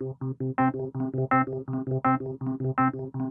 Thank you.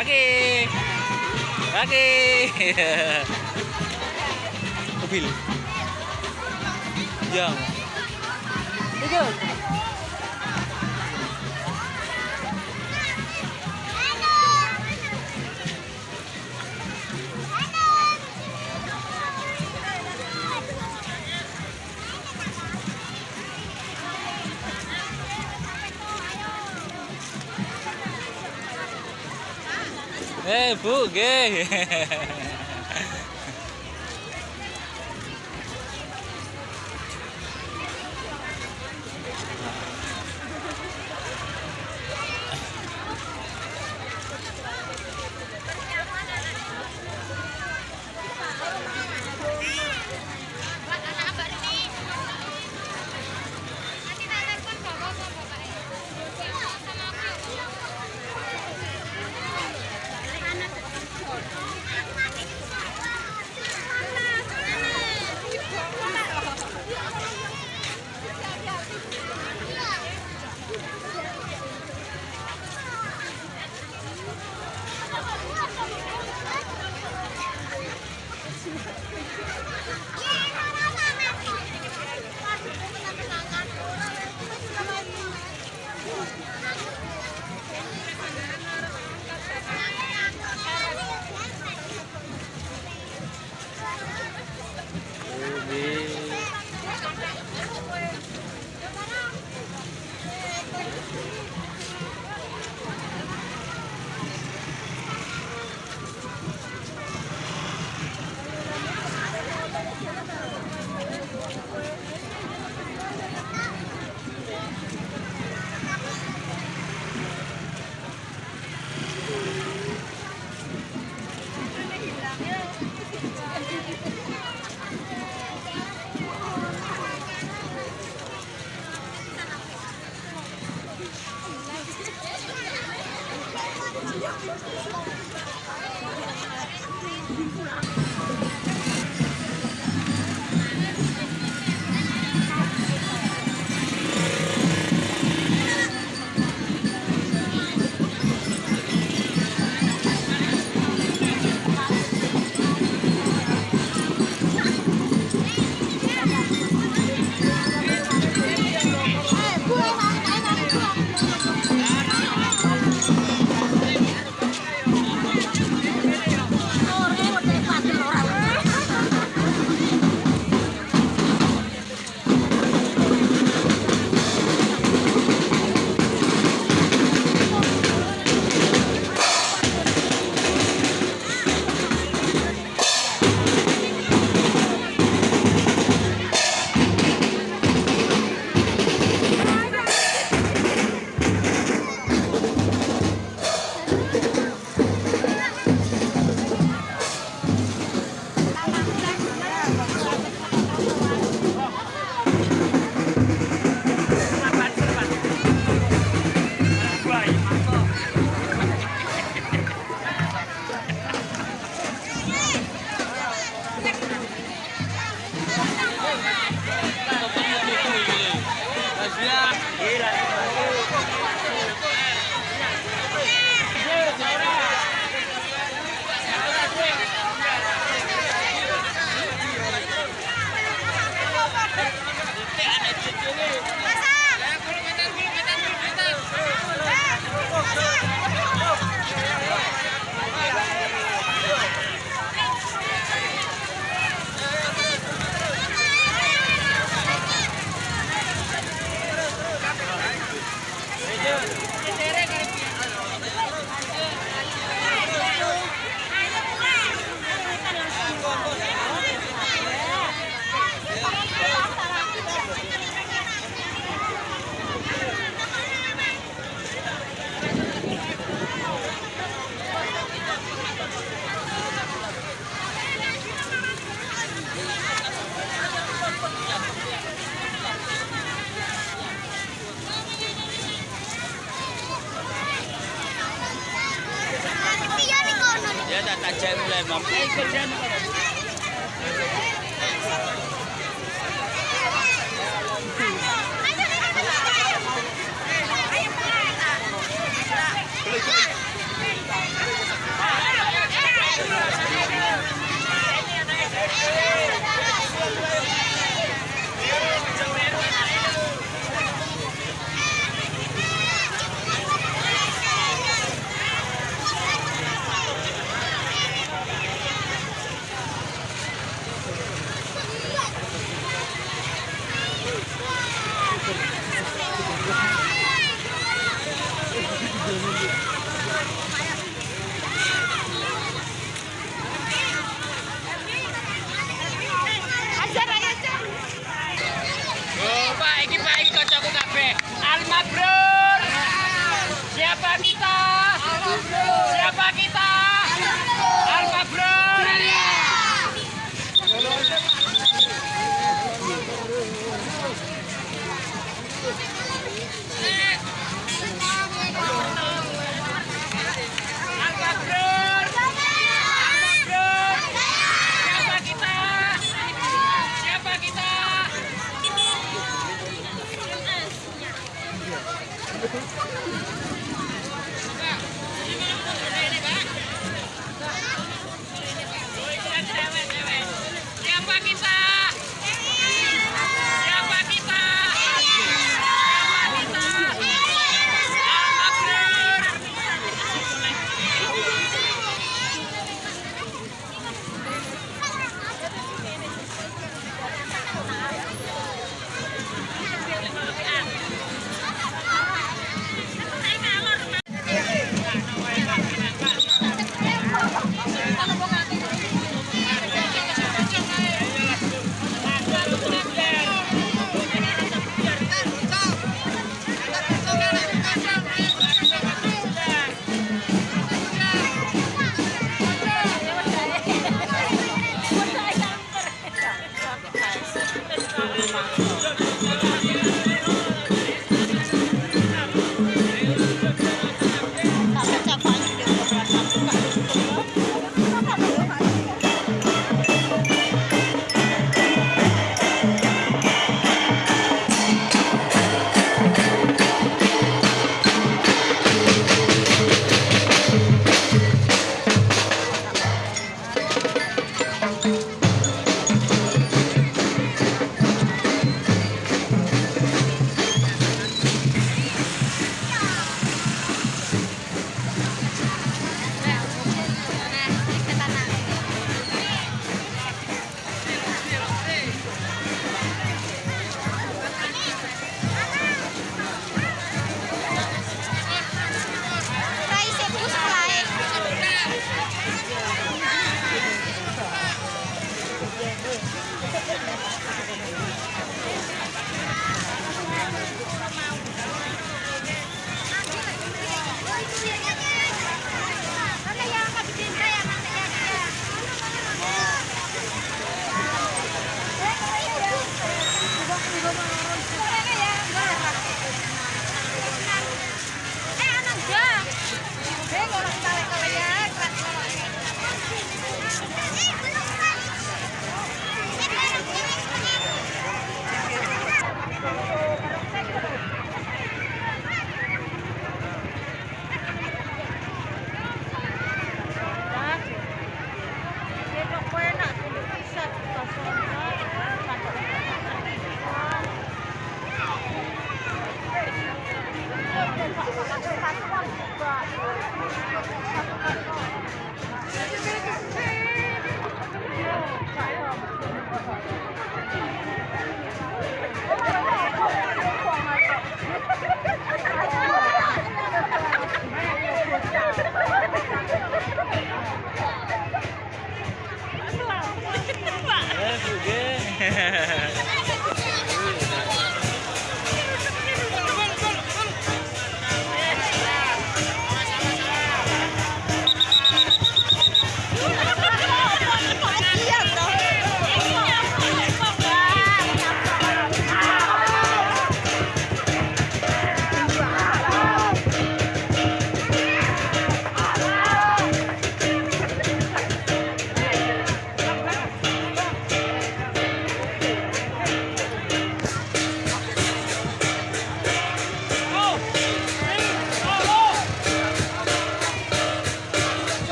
Kaki. Kaki. Mobil. Jam. Tiga. Hey, Pooh, gay! General Mom. Siapa kita? Al Mabrur.